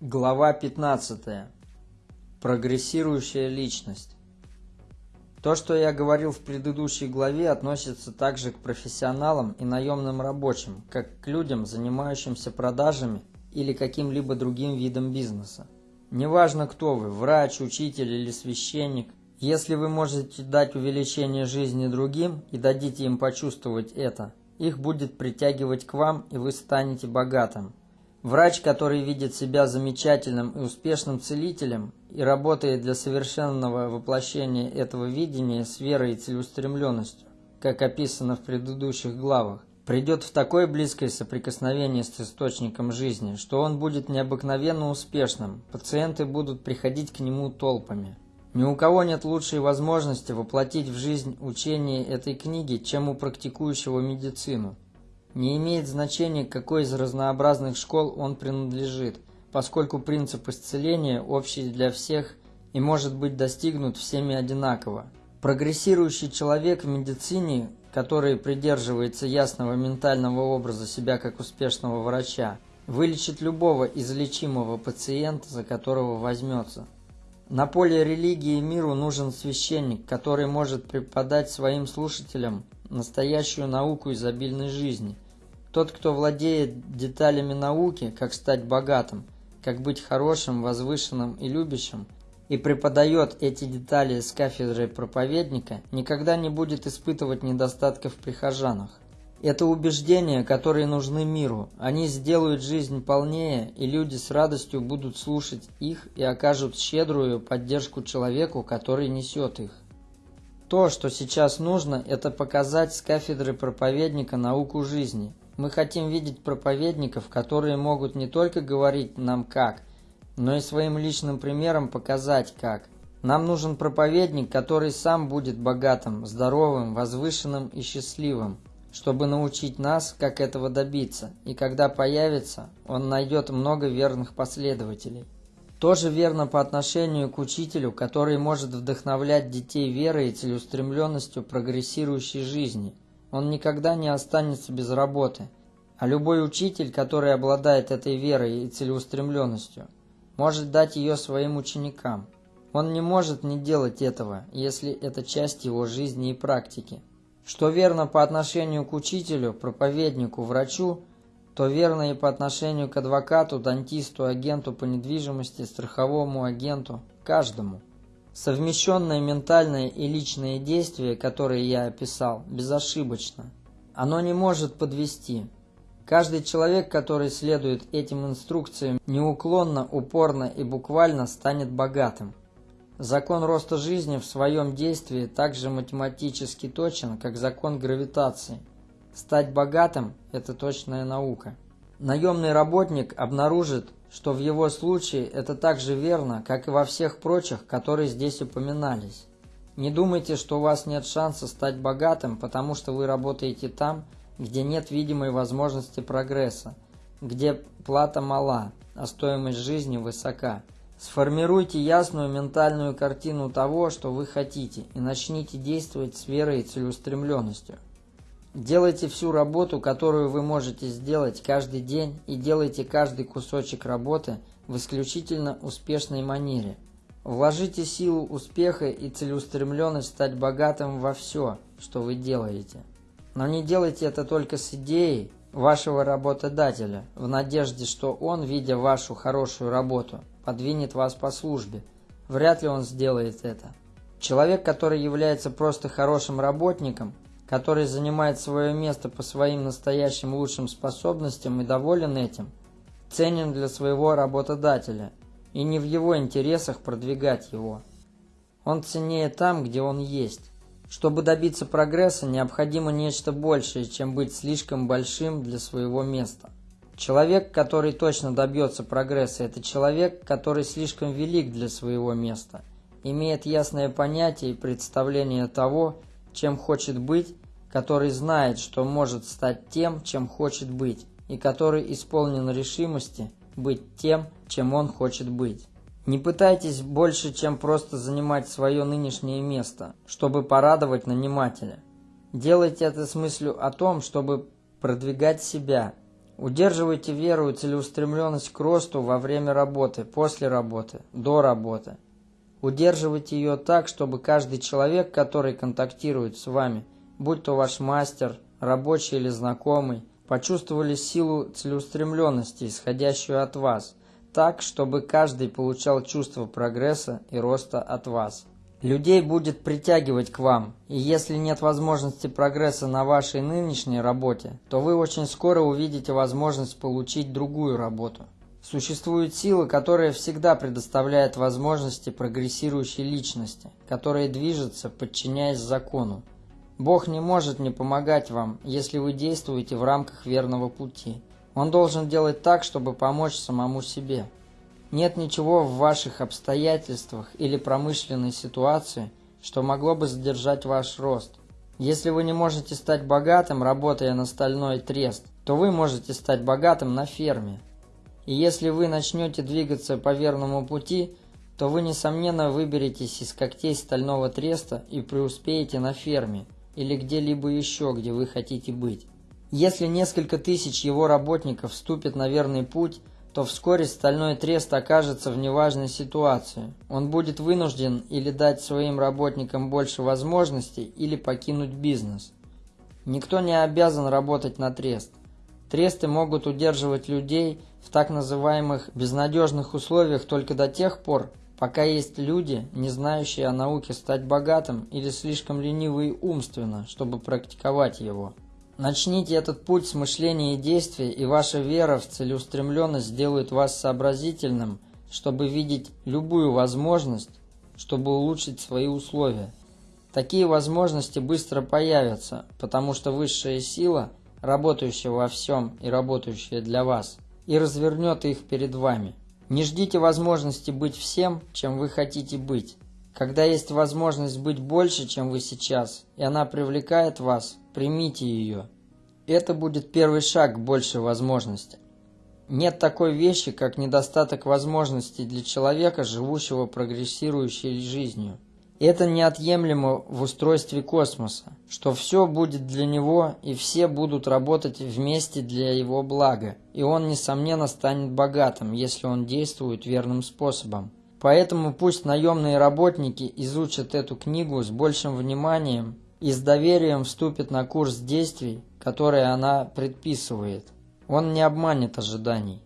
Глава 15. Прогрессирующая личность. То, что я говорил в предыдущей главе, относится также к профессионалам и наемным рабочим, как к людям, занимающимся продажами или каким-либо другим видом бизнеса. Неважно, кто вы – врач, учитель или священник – если вы можете дать увеличение жизни другим и дадите им почувствовать это, их будет притягивать к вам, и вы станете богатым. Врач, который видит себя замечательным и успешным целителем и работает для совершенного воплощения этого видения с верой и целеустремленностью, как описано в предыдущих главах, придет в такое близкое соприкосновение с источником жизни, что он будет необыкновенно успешным, пациенты будут приходить к нему толпами. Ни у кого нет лучшей возможности воплотить в жизнь учение этой книги, чем у практикующего медицину – не имеет значения, к какой из разнообразных школ он принадлежит, поскольку принцип исцеления общий для всех и может быть достигнут всеми одинаково. Прогрессирующий человек в медицине, который придерживается ясного ментального образа себя как успешного врача, вылечит любого излечимого пациента, за которого возьмется. На поле религии миру нужен священник, который может преподать своим слушателям настоящую науку изобильной жизни – тот, кто владеет деталями науки, как стать богатым, как быть хорошим, возвышенным и любящим, и преподает эти детали с кафедры проповедника, никогда не будет испытывать недостатков в прихожанах. Это убеждения, которые нужны миру. Они сделают жизнь полнее, и люди с радостью будут слушать их и окажут щедрую поддержку человеку, который несет их. То, что сейчас нужно, это показать с кафедры проповедника науку жизни – мы хотим видеть проповедников, которые могут не только говорить нам как, но и своим личным примером показать как. Нам нужен проповедник, который сам будет богатым, здоровым, возвышенным и счастливым, чтобы научить нас, как этого добиться, и когда появится, он найдет много верных последователей. Тоже верно по отношению к учителю, который может вдохновлять детей верой и целеустремленностью прогрессирующей жизни – он никогда не останется без работы. А любой учитель, который обладает этой верой и целеустремленностью, может дать ее своим ученикам. Он не может не делать этого, если это часть его жизни и практики. Что верно по отношению к учителю, проповеднику, врачу, то верно и по отношению к адвокату, дантисту, агенту по недвижимости, страховому агенту, каждому. Совмещенное ментальное и личное действие, которое я описал, безошибочно. Оно не может подвести. Каждый человек, который следует этим инструкциям неуклонно, упорно и буквально станет богатым. Закон роста жизни в своем действии также математически точен, как закон гравитации. Стать богатым – это точная наука. Наемный работник обнаружит, что в его случае это так же верно, как и во всех прочих, которые здесь упоминались. Не думайте, что у вас нет шанса стать богатым, потому что вы работаете там, где нет видимой возможности прогресса, где плата мала, а стоимость жизни высока. Сформируйте ясную ментальную картину того, что вы хотите, и начните действовать с верой и целеустремленностью. Делайте всю работу, которую вы можете сделать каждый день, и делайте каждый кусочек работы в исключительно успешной манере. Вложите силу успеха и целеустремленность стать богатым во все, что вы делаете. Но не делайте это только с идеей вашего работодателя, в надежде, что он, видя вашу хорошую работу, подвинет вас по службе. Вряд ли он сделает это. Человек, который является просто хорошим работником, который занимает свое место по своим настоящим лучшим способностям и доволен этим, ценен для своего работодателя, и не в его интересах продвигать его. Он ценнее там, где он есть. Чтобы добиться прогресса, необходимо нечто большее, чем быть слишком большим для своего места. Человек, который точно добьется прогресса, это человек, который слишком велик для своего места, имеет ясное понятие и представление того, чем хочет быть, который знает, что может стать тем, чем хочет быть, и который исполнен решимости быть тем, чем он хочет быть. Не пытайтесь больше, чем просто занимать свое нынешнее место, чтобы порадовать нанимателя. Делайте это с мыслью о том, чтобы продвигать себя. Удерживайте веру и целеустремленность к росту во время работы, после работы, до работы. Удерживайте ее так, чтобы каждый человек, который контактирует с вами, будь то ваш мастер, рабочий или знакомый, почувствовали силу целеустремленности, исходящую от вас, так, чтобы каждый получал чувство прогресса и роста от вас. Людей будет притягивать к вам, и если нет возможности прогресса на вашей нынешней работе, то вы очень скоро увидите возможность получить другую работу. Существует сила, которая всегда предоставляет возможности прогрессирующей личности, которая движется, подчиняясь закону. Бог не может не помогать вам, если вы действуете в рамках верного пути. Он должен делать так, чтобы помочь самому себе. Нет ничего в ваших обстоятельствах или промышленной ситуации, что могло бы задержать ваш рост. Если вы не можете стать богатым, работая на стальной трест, то вы можете стать богатым на ферме. И если вы начнете двигаться по верному пути, то вы, несомненно, выберетесь из когтей стального треста и преуспеете на ферме или где-либо еще, где вы хотите быть. Если несколько тысяч его работников вступят на верный путь – то вскоре стальной трест окажется в неважной ситуации. Он будет вынужден или дать своим работникам больше возможностей, или покинуть бизнес. Никто не обязан работать на трест. Тресты могут удерживать людей в так называемых безнадежных условиях только до тех пор, пока есть люди, не знающие о науке стать богатым или слишком ленивые умственно, чтобы практиковать его. Начните этот путь с мышления и действия, и ваша вера в целеустремленность сделает вас сообразительным, чтобы видеть любую возможность, чтобы улучшить свои условия. Такие возможности быстро появятся, потому что высшая сила, работающая во всем и работающая для вас, и развернет их перед вами. Не ждите возможности быть всем, чем вы хотите быть. Когда есть возможность быть больше, чем вы сейчас, и она привлекает вас, примите ее. Это будет первый шаг к большей возможности. Нет такой вещи, как недостаток возможностей для человека, живущего прогрессирующей жизнью. Это неотъемлемо в устройстве космоса, что все будет для него и все будут работать вместе для его блага, и он, несомненно, станет богатым, если он действует верным способом. Поэтому пусть наемные работники изучат эту книгу с большим вниманием и с доверием вступят на курс действий, которые она предписывает. Он не обманет ожиданий.